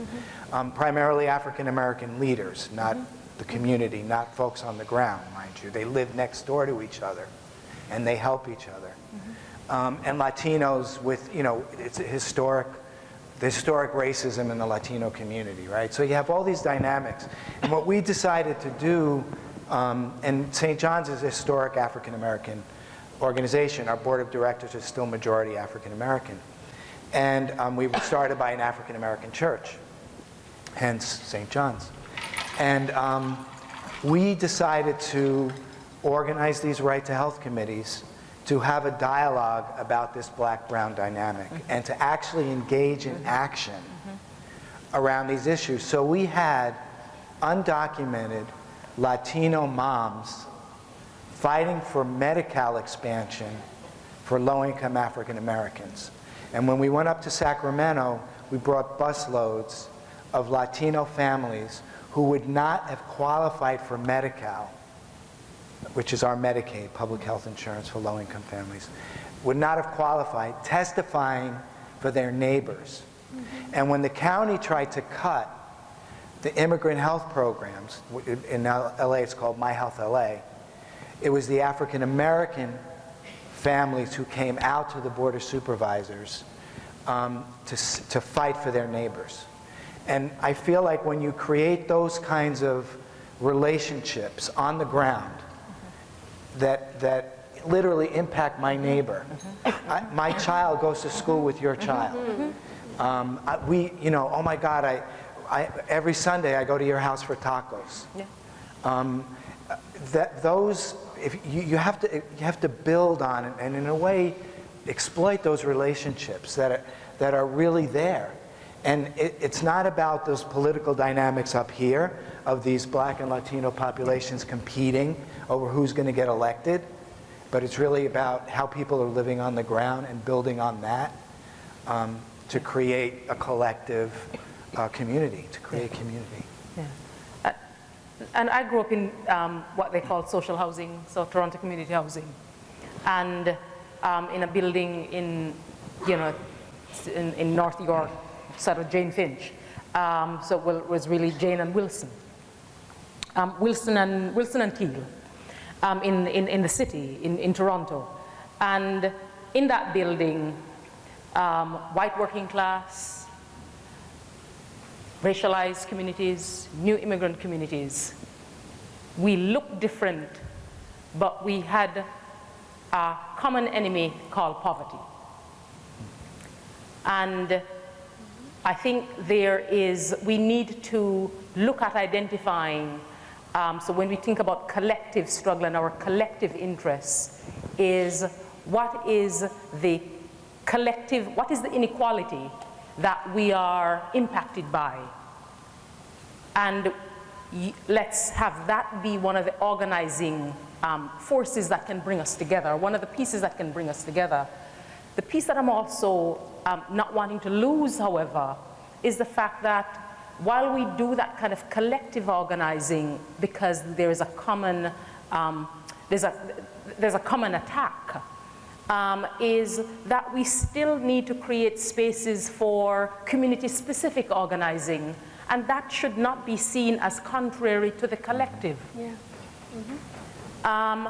Um, primarily African American leaders, not the community, not folks on the ground, mind you. They live next door to each other, and they help each other. Um, and Latinos with, you know, it's a historic the historic racism in the Latino community, right? So you have all these dynamics. And what we decided to do, um, and St. John's is a historic African American organization. Our board of directors is still majority African American. And um, we were started by an African American church, hence St. John's. And um, we decided to organize these right to health committees to have a dialogue about this black-brown dynamic mm-hmm. and to actually engage in mm-hmm. action mm-hmm. around these issues. So we had undocumented Latino moms fighting for Medi-Cal expansion for low-income African Americans. And when we went up to Sacramento, we brought busloads of Latino families who would not have qualified for Medi-Cal which is our Medicaid, public health insurance for low-income families, would not have qualified, testifying for their neighbors. And when the county tried to cut the immigrant health programs, in LA it's called My Health LA, it was the African American families who came out to the Board of Supervisors um, to, to fight for their neighbors. And I feel like when you create those kinds of relationships on the ground, that, that literally impact my neighbor. I, my child goes to school with your child. Um, I, we, you know, oh my God, I, I, every Sunday I go to your house for tacos. Yeah. Um, that those, if you, you, have to, you have to build on it and in a way exploit those relationships that are, that are really there. And it, it's not about those political dynamics up here of these black and Latino populations competing over who's going to get elected, but it's really about how people are living on the ground and building on that um, to create a collective uh, community, to create community. Yeah. Uh, and I grew up in um, what they call social housing, so Toronto community housing, and um, in a building in, you know, in, in North York, sort of Jane Finch. Um, so it was really Jane and Wilson. Um, Wilson and Wilson and Teal um, in, in, in the city, in, in Toronto. And in that building, um, white working class, racialized communities, new immigrant communities. We looked different, but we had a common enemy called poverty. And I think there is, we need to look at identifying, um, so when we think about collective struggle and our collective interests, is what is the collective, what is the inequality that we are impacted by? And let's have that be one of the organizing um, forces that can bring us together, one of the pieces that can bring us together. The piece that I'm also um, not wanting to lose, however, is the fact that while we do that kind of collective organizing because there is a common, um, there's, a, there's a common attack, um, is that we still need to create spaces for community-specific organizing, and that should not be seen as contrary to the collective. Yeah. Mm -hmm. um,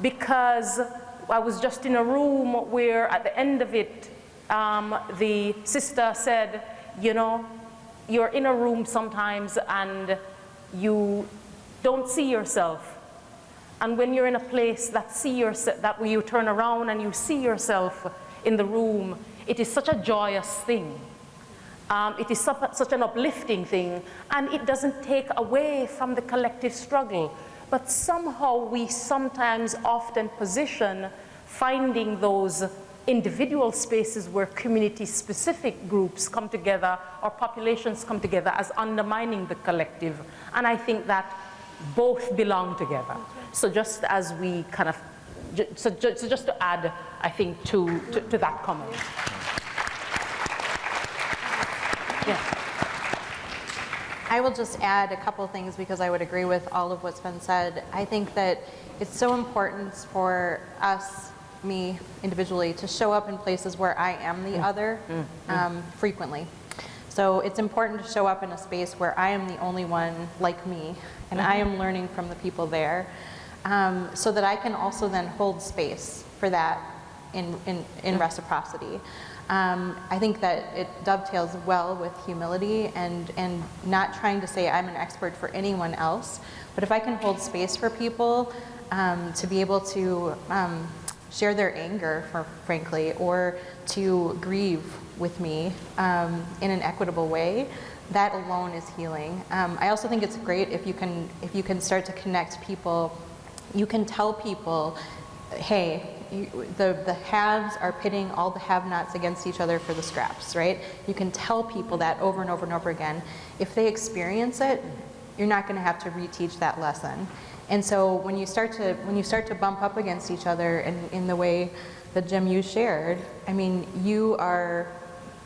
because I was just in a room where at the end of it, um, the sister said, you know, you're in a room sometimes and you don't see yourself. And when you're in a place that see yourself, that you turn around and you see yourself in the room, it is such a joyous thing. Um, it is such an uplifting thing, and it doesn't take away from the collective struggle. But somehow we sometimes often position finding those individual spaces where community-specific groups come together or populations come together as undermining the collective. And I think that both belong together. So just as we kind of, so, so just to add, I think, to, to, to that comment. Yeah. I will just add a couple things because I would agree with all of what's been said. I think that it's so important for us me individually to show up in places where I am the other mm, mm. um, frequently. So it's important to show up in a space where I am the only one like me and I am learning from the people there um, so that I can also then hold space for that in, in, in reciprocity. Um, I think that it dovetails well with humility and, and not trying to say I'm an expert for anyone else, but if I can hold space for people um, to be able to um, share their anger, for, frankly, or to grieve with me um, in an equitable way, that alone is healing. Um, I also think it's great if you can if you can start to connect people. You can tell people, hey, you, the, the haves are pitting all the have-nots against each other for the scraps, right? You can tell people that over and over and over again. If they experience it, you're not going to have to reteach that lesson. And so when you start to, when you start to bump up against each other in, in the way that Jim, you shared, I mean, you are,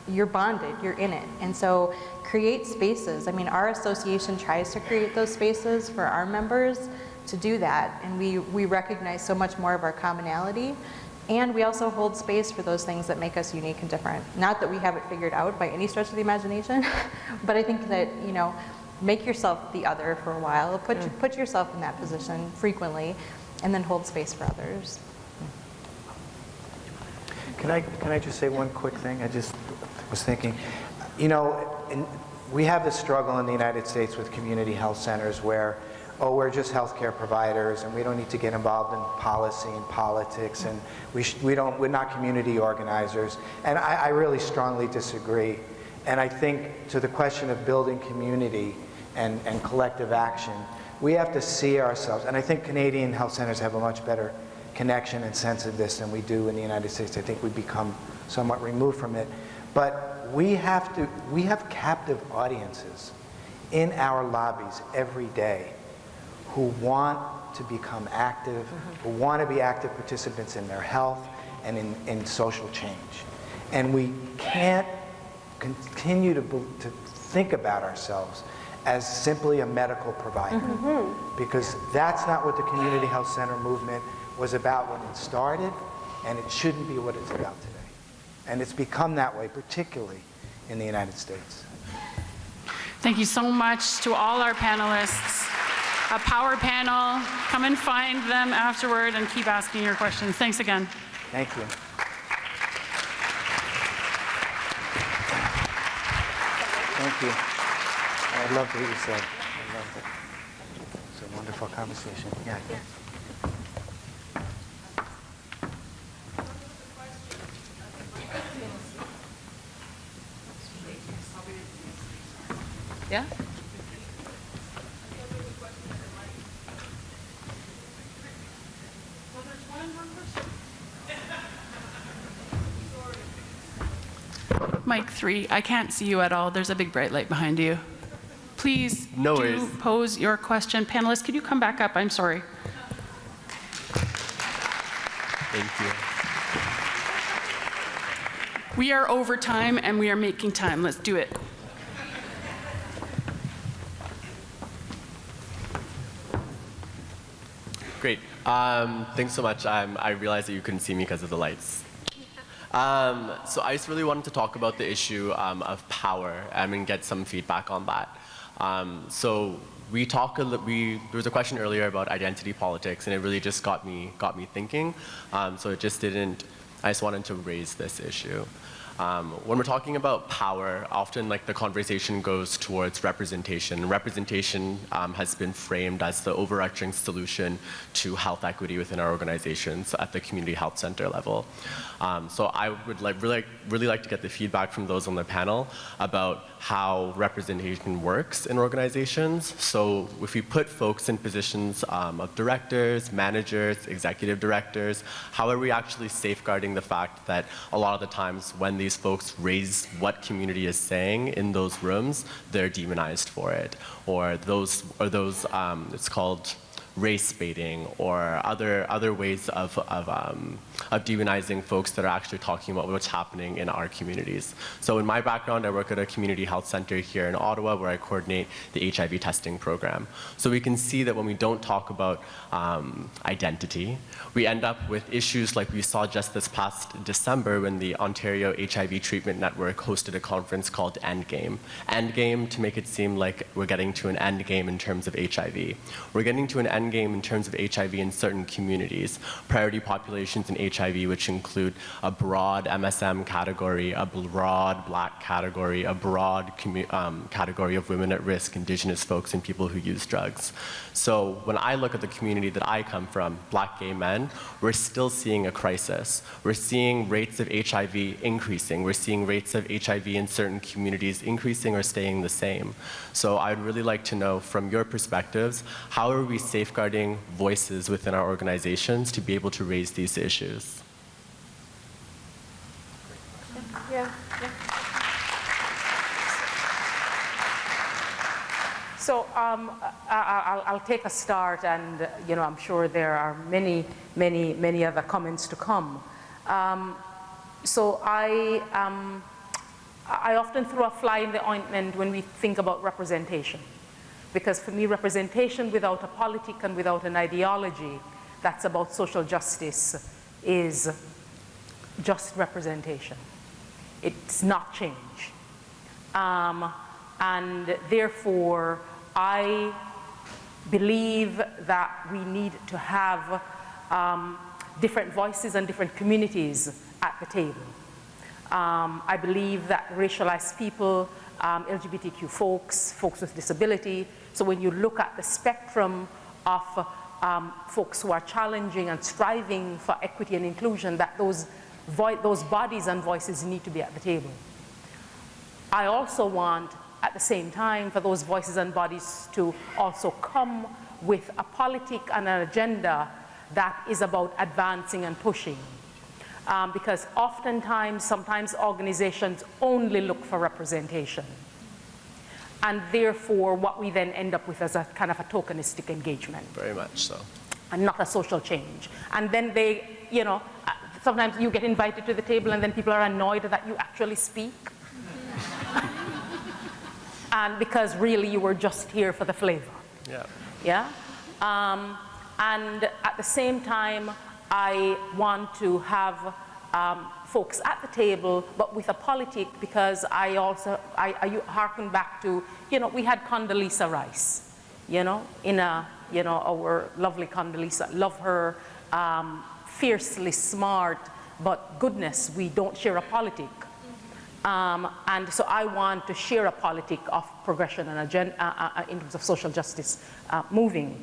you're bonded, you're in it. And so create spaces. I mean, our association tries to create those spaces for our members to do that. And we, we recognize so much more of our commonality. And we also hold space for those things that make us unique and different. Not that we have it figured out by any stretch of the imagination, but I think that, you know, make yourself the other for a while, put, mm. put yourself in that position frequently, and then hold space for others. Can I, can I just say one quick thing? I just was thinking, you know, in, we have this struggle in the United States with community health centers where, oh, we're just healthcare providers and we don't need to get involved in policy and politics and we, we don't, we're not community organizers. And I, I really strongly disagree. And I think to the question of building community and, and collective action, we have to see ourselves, and I think Canadian health centers have a much better connection and sense of this than we do in the United States. I think we become somewhat removed from it. But we have to, we have captive audiences in our lobbies every day who want to become active, mm -hmm. who want to be active participants in their health and in, in social change. And we can't continue to, to think about ourselves as simply a medical provider. Mm -hmm. Because that's not what the community health center movement was about when it started, and it shouldn't be what it's about today. And it's become that way, particularly in the United States. Thank you so much to all our panelists. A power panel. Come and find them afterward and keep asking your questions. Thanks again. Thank you. Thank you. I loved what you said. I loved it. It's a wonderful conversation. Yeah. Yeah? mic three, I can't see you at all. There's a big bright light behind you. Please No do worries. pose your question. Panelists, could you come back up? I'm sorry. Thank you. We are over time and we are making time. Let's do it. Great. Um, thanks so much. Um, I realized that you couldn't see me because of the lights. Um, so I just really wanted to talk about the issue um, of power um, and get some feedback on that. Um, so we talk a we there was a question earlier about identity politics, and it really just got me got me thinking. Um, so it just didn't. I just wanted to raise this issue. Um, when we're talking about power, often like the conversation goes towards representation. Representation um, has been framed as the overarching solution to health equity within our organizations at the community health center level. Um, so I would like really, really like to get the feedback from those on the panel about how representation works in organizations. So if we put folks in positions um, of directors, managers, executive directors, how are we actually safeguarding the fact that a lot of the times when these folks raise what community is saying in those rooms, they're demonized for it, or those, or those, um, it's called race baiting or other other ways of of, um, of demonizing folks that are actually talking about what's happening in our communities. So in my background, I work at a community health center here in Ottawa where I coordinate the HIV testing program. So we can see that when we don't talk about um, identity, we end up with issues like we saw just this past December when the Ontario HIV Treatment Network hosted a conference called Endgame. Endgame to make it seem like we're getting to an end game in terms of HIV. We're getting to an end game in terms of HIV in certain communities, priority populations in HIV, which include a broad MSM category, a broad black category, a broad um, category of women at risk, indigenous folks, and people who use drugs. So when I look at the community that I come from, black gay men, we're still seeing a crisis. We're seeing rates of HIV increasing. We're seeing rates of HIV in certain communities increasing or staying the same. So I'd really like to know from your perspectives, how are we safeguarding voices within our organizations to be able to raise these issues? So um, I, will I'll take a start, and you know I'm sure there are many, many, many other comments to come. Um, so I, um, I often throw a fly in the ointment when we think about representation, because for me, representation without a politic and without an ideology that's about social justice is just representation. It's not change. Um, and therefore, I believe that we need to have um, different voices and different communities at the table. Um, I believe that racialized people, um, LGBTQ folks, folks with disability, so when you look at the spectrum of um, folks who are challenging and striving for equity and inclusion, that those, those bodies and voices need to be at the table. I also want at the same time for those voices and bodies to also come with a politic and an agenda that is about advancing and pushing. Um, because oftentimes, sometimes organizations only look for representation. And therefore, what we then end up with is a kind of a tokenistic engagement. Very much so. And not a social change. And then they, you know, uh, sometimes you get invited to the table and then people are annoyed that you actually speak and because really you were just here for the flavor. Yeah. Yeah? Um, and at the same time, I want to have um, folks at the table, but with a politic, because I also, I, I harken back to, you know, we had Condoleezza Rice, you know, in a, you know, our lovely Condoleezza, love her, um, fiercely smart, but goodness, we don't share a politic. Um, and so I want to share a politic of progression and agenda, uh, uh, in terms of social justice uh, moving.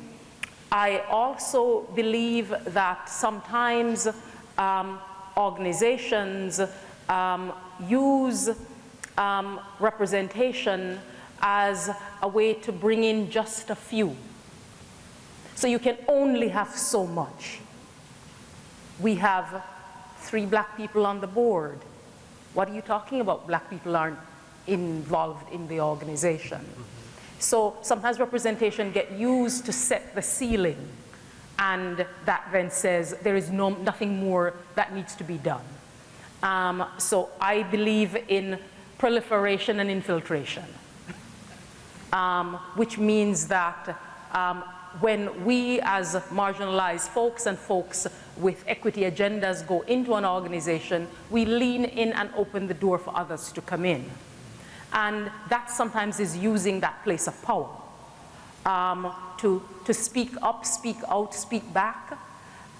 I also believe that sometimes um, organizations um, use um, representation as a way to bring in just a few. So you can only have so much. We have three black people on the board. What are you talking about? Black people aren't involved in the organization. So sometimes representation get used to set the ceiling and that then says there is no, nothing more that needs to be done. Um, so I believe in proliferation and infiltration, um, which means that um, when we as marginalized folks and folks with equity agendas go into an organization, we lean in and open the door for others to come in. And that sometimes is using that place of power um, to, to speak up, speak out, speak back,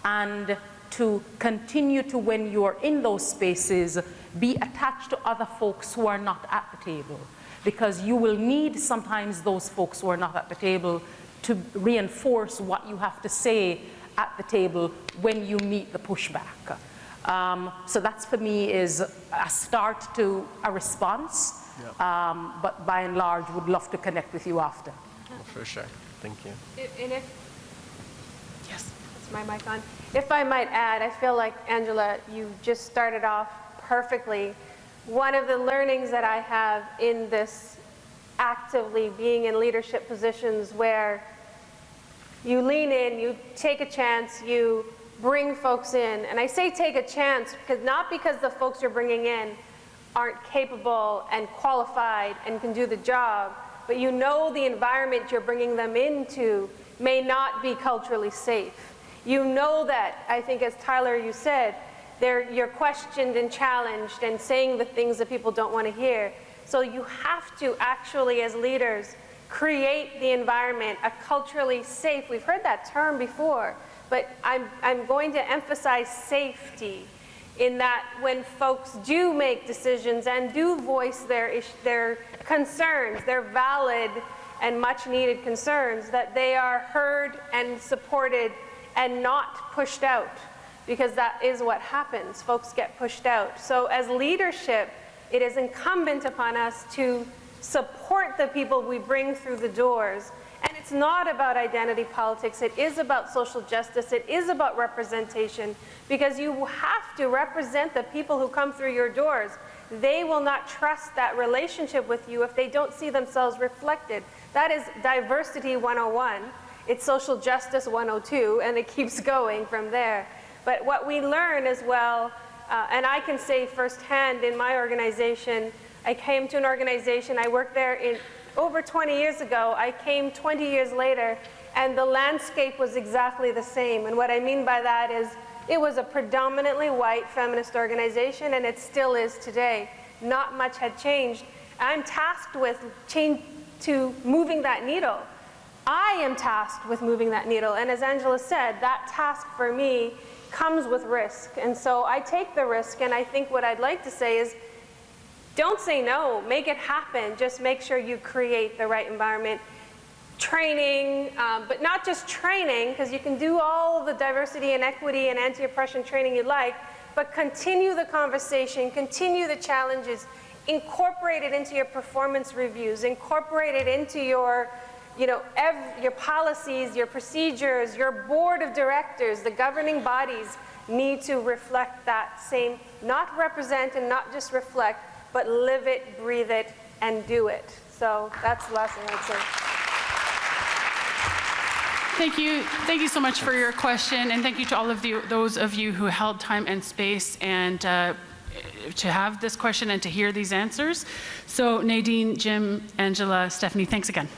and to continue to, when you're in those spaces, be attached to other folks who are not at the table. Because you will need sometimes those folks who are not at the table to reinforce what you have to say at the table when you meet the pushback. Um, so that's for me is a start to a response, Yep. um, but by and large would love to connect with you after. Well, for sure. Thank you. If- And if, yes, is my mic on? If I might add, I feel like, Angela, you just started off perfectly. One of the learnings that I have in this actively being in leadership positions where you lean in, you take a chance, you bring folks in. And I say take a chance because not because the folks you're bringing in aren't capable and qualified and can do the job, but you know the environment you're bringing them into may not be culturally safe. You know that, I think as Tyler you said, you're questioned and challenged and saying the things that people don't want to hear. So you have to actually, as leaders, create the environment, a culturally safe, we've heard that term before, but I'm, I'm going to emphasize safety in that when folks do make decisions and do voice their, their concerns, their valid and much needed concerns, that they are heard and supported and not pushed out because that is what happens. Folks get pushed out. So as leadership, it is incumbent upon us to support the people we bring through the doors. Not about identity politics. It is about social justice. It is about representation because you have to represent the people who come through your doors. They will not trust that relationship with you if they don't see themselves reflected. That is diversity 101. It's social justice 102, and it keeps going from there. But what we learn as well, uh, and I can say firsthand in my organization, I came to an organization, I worked there in over 20 years ago. I came 20 years later, and the landscape was exactly the same. And what I mean by that is it was a predominantly white feminist organization, and it still is today. Not much had changed. I'm tasked with change to moving that needle. I am tasked with moving that needle, and as Angela said, that task for me comes with risk. And so I take the risk, and I think what I'd like to say is don't say no, make it happen. Just make sure you create the right environment. Training, um, but not just training, because you can do all the diversity and equity and anti-oppression training you like, but continue the conversation, continue the challenges, incorporate it into your performance reviews, incorporate it into your you know, your policies, your procedures, your board of directors, the governing bodies need to reflect that same, not represent and not just reflect, but live it, breathe it, and do it. So that's the last say. Thank you. Thank you so much for your question, and thank you to all of you, those of you who held time and space and uh, to have this question and to hear these answers. So Nadine, Jim, Angela, Stephanie, thanks again.